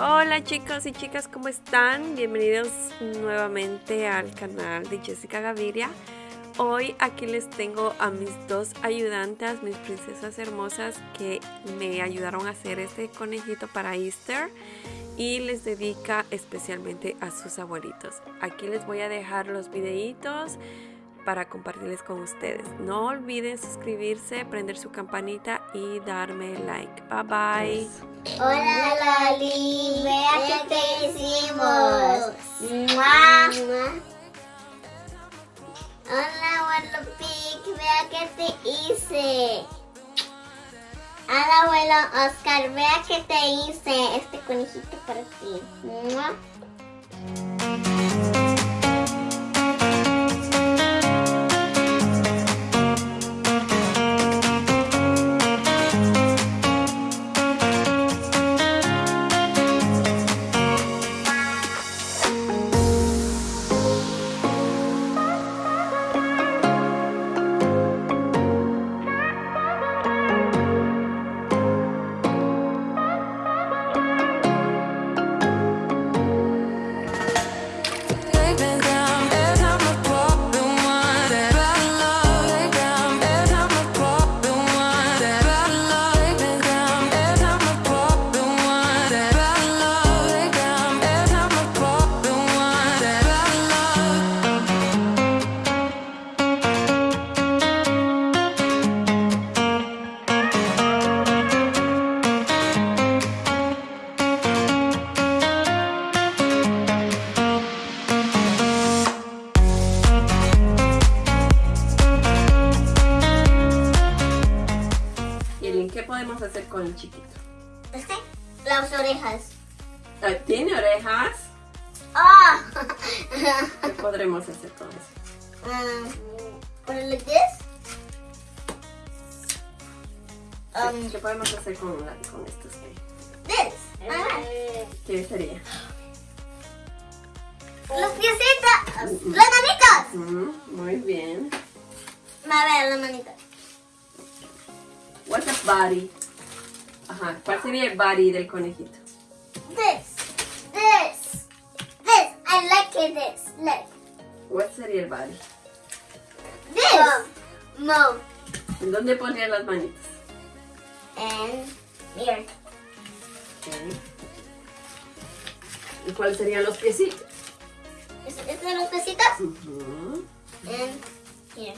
Hola chicos y chicas, ¿cómo están? Bienvenidos nuevamente al canal de Jessica Gaviria. Hoy aquí les tengo a mis dos ayudantes, mis princesas hermosas que me ayudaron a hacer este conejito para Easter y les dedica especialmente a sus abuelitos. Aquí les voy a dejar los videitos para compartirles con ustedes. No olviden suscribirse, prender su campanita y darme like. Bye bye. Hola Lali, vea qué te hicimos. ¡Mua! Hola abuelo Pic, vea qué te hice. Hola abuelo Oscar, vea qué te hice este conejito para ti. ¡Mua! Yelin, ¿qué podemos hacer con el chiquito? Este, las orejas. Ah, ¿Tiene orejas? ¡Ah! ¿Qué podremos hacer con eso? um, like this. Um, ¿Qué podemos hacer con, con estos? this. Ah. ¿Qué sería? Los piecitos. Las manitas. Mm, muy bien. A ver, las manitas. What's a body? Ajá, ¿cuál sería el body del conejito? This. This. This. I like it this. Look. ¿Cuál sería el body? This. Mom. ¿En dónde pondría las manitas? And here. Ok. ¿Y cuáles serían los piecitos? ¿Es, es de los piecitos? Ujú. And here.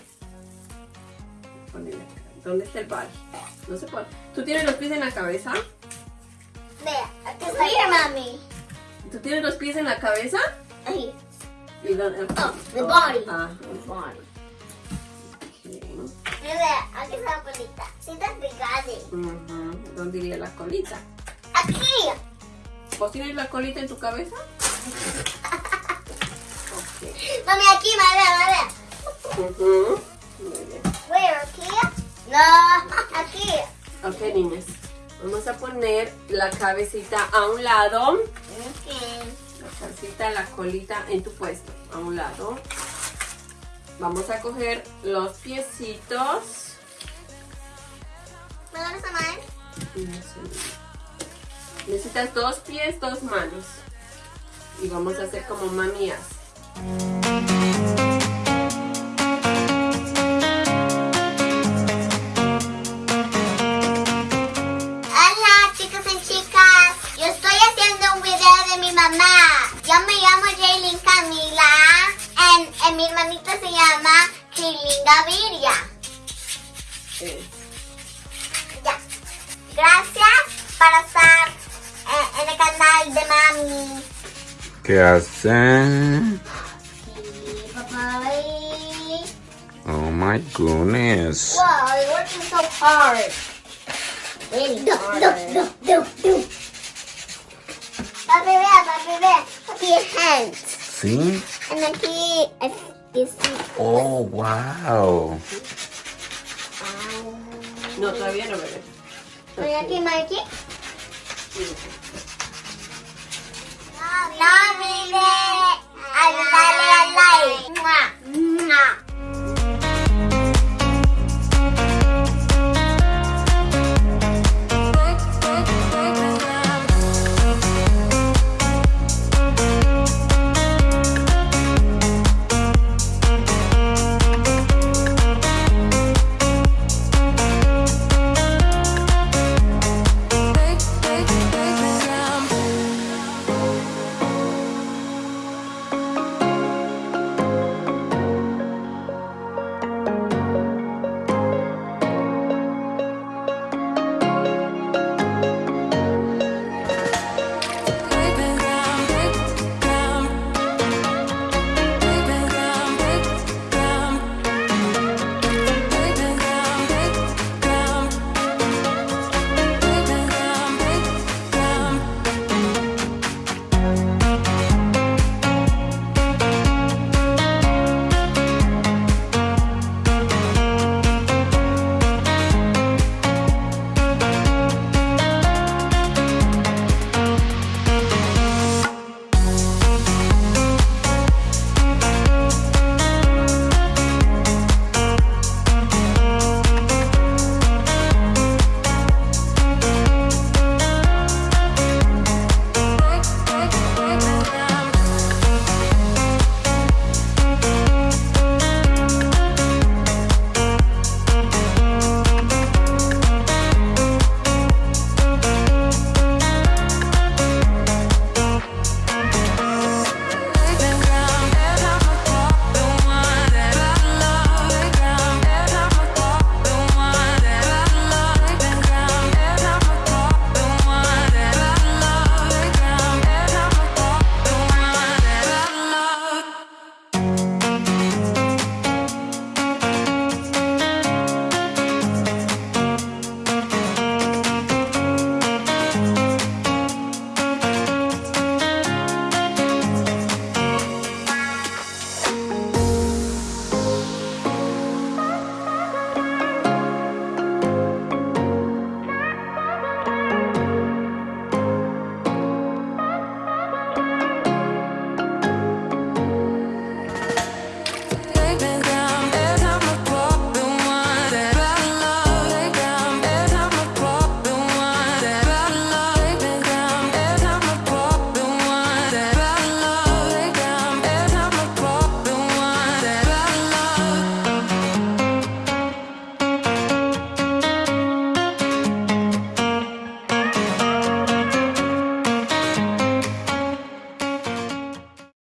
Ponele. ¿Dónde está el body? No se pone. ¿Tú tienes los pies en la cabeza? Vea, aquí está. Here, mami. ¿Tú tienes los pies en la cabeza? Ahí. Oh, the body. Ah, el body. Mira, aquí está la colita. Sí. ¿Dónde iría la colita? Aquí. ¿Vos tienes la colita en tu cabeza? Mami, aquí, mami, mami. Ujú. Muy bien. Where, aquí? No, aquí. Ok, niñas. Vamos a poner la cabecita a un lado. Okay. La cabecita, la colita en tu puesto. A un lado. Vamos a coger los piecitos. ¿Me a? Necesitas dos pies, dos manos. Y vamos a hacer como mami Eh, Ya. Gracias para estar eh, en el canal de mami. ¿Qué hacen? Papá. Oh my goodness. Wow, you're working so hard. Really do, do, do, do, do. Papi, vea, papi, vea. Aquí es hands. ¿Sí? And aquí es. Oh, wow. No, todavía no me ves. ¿Voy a aquí? No, no, no, no, no, no,